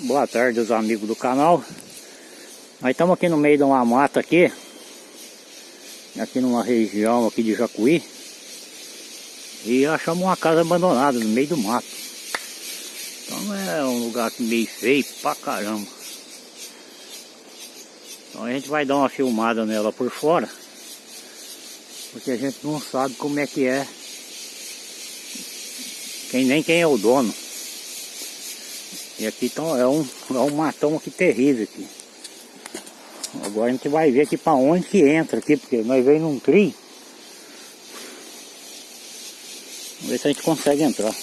Boa tarde os amigos do canal. Nós estamos aqui no meio de uma mata aqui Aqui numa região aqui de Jacuí E achamos uma casa abandonada no meio do mato. Então é um lugar meio feio pra caramba. Então a gente vai dar uma filmada nela por fora Porque a gente não sabe como é que é. Quem, Nem quem é o dono e aqui então, é, um, é um matão aqui terrível aqui. Agora a gente vai ver aqui para onde que entra aqui, porque nós veio num trio. Vamos ver se a gente consegue entrar.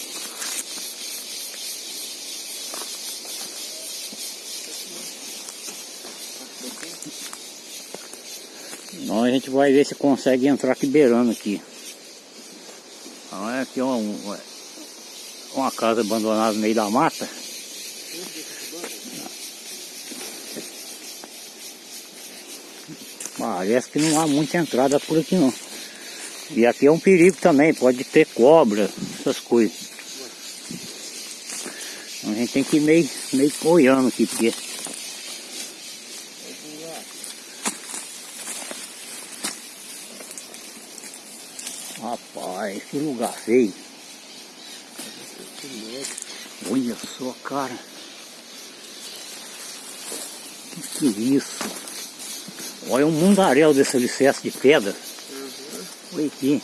Então a gente vai ver se consegue entrar aqui beirando aqui. Então é aqui uma, uma casa abandonada no meio da mata. Parece que não há muita entrada por aqui não. E aqui é um perigo também, pode ter cobra, essas coisas. Então a gente tem que ir meio, meio olhando aqui, porque... Rapaz, que lugar feio. Olha só, cara. Que que é isso? Olha um mundaréu desse alicerce de pedra. Uhum. Olha aqui.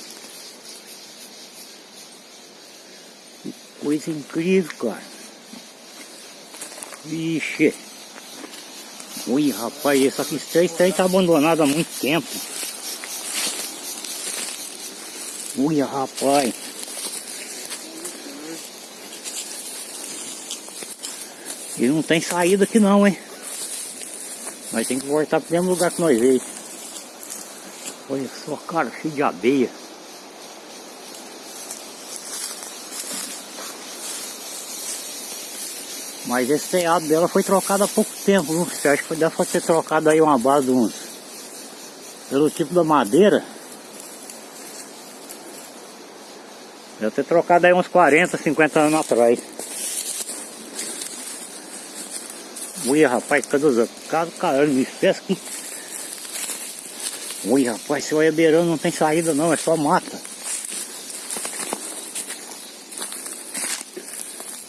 Que coisa incrível, cara. Vixe. Ui, rapaz, esse aqui aí tá abandonado há muito tempo. Ui, rapaz. E não tem saída aqui não, hein? Nós temos que voltar pro mesmo lugar que nós veio. Olha só, cara, cheio de abeia. Mas esse telhado dela foi trocado há pouco tempo? Você acha que deve ter trocado aí uma base de uns... Pelo tipo da madeira. Deve ter trocado aí uns 40, 50 anos atrás. Ui, rapaz, cadê os caras, caralho, me espécie que... Ui, rapaz, se olha beirando não tem saída não, é só mata.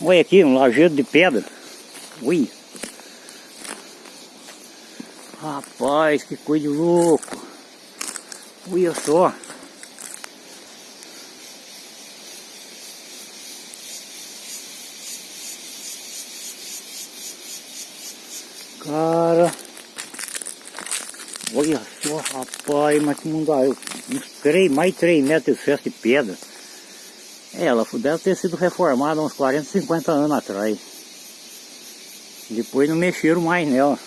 Olha aqui, um lajeiro de pedra. Ui. Rapaz, que coisa louco. Olha só. Cara. Olha só, rapaz, mas que mundo aí. Uns 3, mais de 3 metros de de pedra. É, ela deve ter sido reformada uns 40, 50 anos atrás. Depois não mexeram mais nela.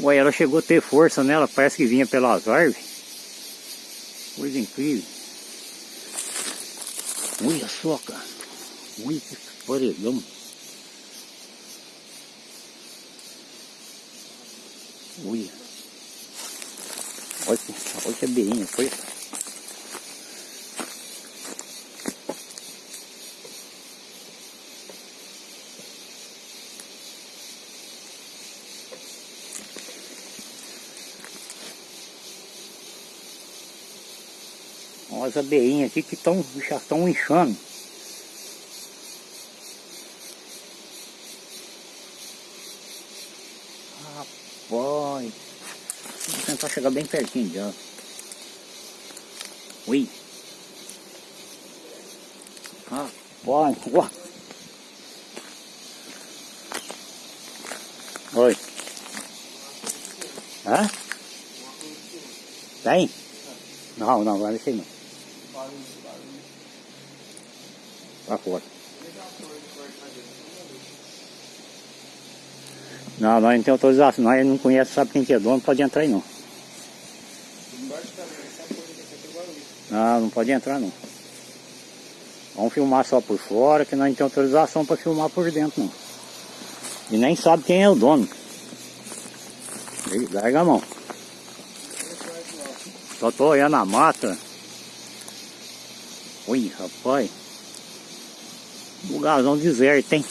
Ué, ela chegou a ter força nela, parece que vinha pelas árvores. Coisa incrível. Olha só, cara. Olha que paredão. Olha. Olha, olha que abelhinha foi. Umas abelhinhas aqui que tão, já estão inchando. Rapaz, vou tentar chegar bem pertinho dela. Ui. Rapaz, uá. Oi. Hã? Tem? Não, não, vai descer não. Pra fora. Não, nós não temos autorização, nós não conhece, sabe quem que é dono, não pode entrar aí não. Não, não pode entrar não. Vamos filmar só por fora, que nós não temos autorização para filmar por dentro não. E nem sabe quem é o dono. Larga a mão. Só tô olhando a mata. Oi, rapaz. Lugarzão deserto, hein?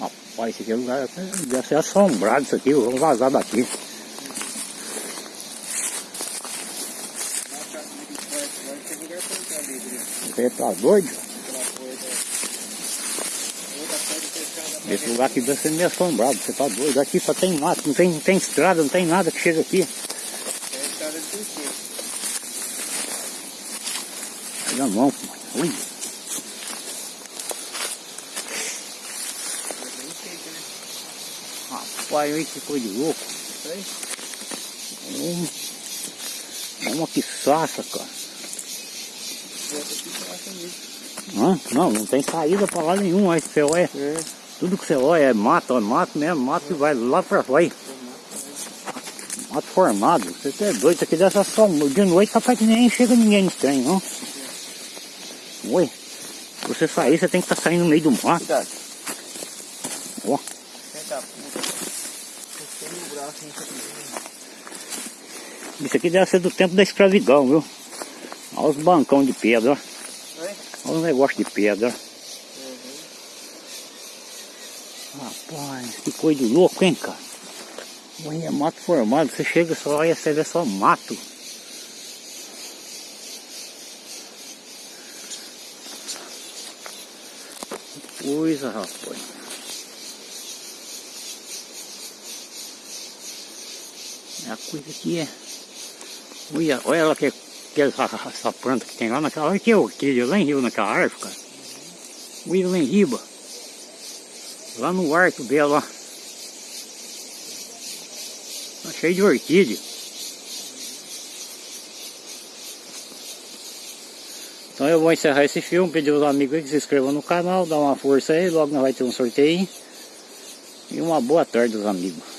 Rapaz, esse aqui é lugar deve ser assombrado isso aqui, vamos vazar daqui. Você tá doido? Esse lugar aqui deve ser meio assombrado, você tá doido. Aqui só tem mato, não tem, não tem estrada, não tem nada que chega aqui. Olha a mão, mano. Ui. Rapaz, olha que coisa de louco. É uma pisaça, cara. Não, não tem saída pra lá nenhum, aí você olha. É. Tudo que você olha é mato, é mato mesmo, mato que vai lá pra vai. Mato formado, você é doido, isso aqui dessa só de noite capaz que nem chega ninguém no trem, não? Oi, você sair, você tem que estar saindo no meio do mato. Cuidado. Ó, isso aqui. deve ser do tempo da escravidão, viu? Olha os bancão de pedra, ó. Olha os negócios de pedra. Rapaz, que coisa louco, hein, cara? Olha, é mato formado, você chega só, olha, você vê só mato. Que coisa, rapaz. É a coisa que é. Olha, olha ela que, que essa, essa planta que tem lá naquela. Olha que orquídea lá em Rio, naquela árvore, cara. Olha lá em riba. Lá no arco dela, ó. Tá cheio de orquídea. Então eu vou encerrar esse filme, pedir aos amigos que se inscrevam no canal, dá uma força aí, logo nós vai ter um sorteio. E uma boa tarde aos amigos.